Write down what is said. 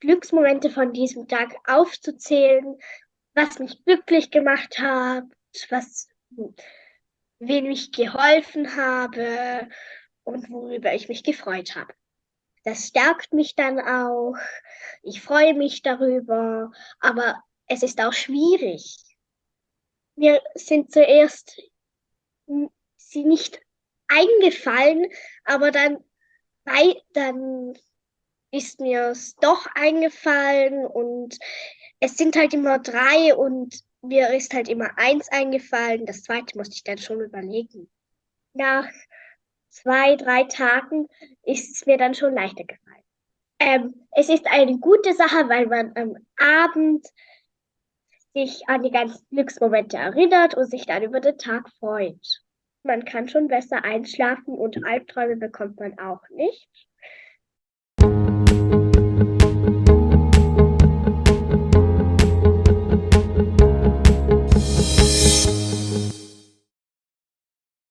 Glücksmomente von diesem Tag aufzuzählen, was mich glücklich gemacht hat, was, wem ich geholfen habe und worüber ich mich gefreut habe. Das stärkt mich dann auch. Ich freue mich darüber, aber es ist auch schwierig. Mir sind zuerst sie nicht eingefallen, aber dann, dann ist mir es doch eingefallen und es sind halt immer drei und mir ist halt immer eins eingefallen. Das zweite musste ich dann schon überlegen. Nach zwei, drei Tagen ist es mir dann schon leichter gefallen. Ähm, es ist eine gute Sache, weil man am Abend sich an die ganzen Glücksmomente erinnert und sich dann über den Tag freut. Man kann schon besser einschlafen und Albträume bekommt man auch nicht.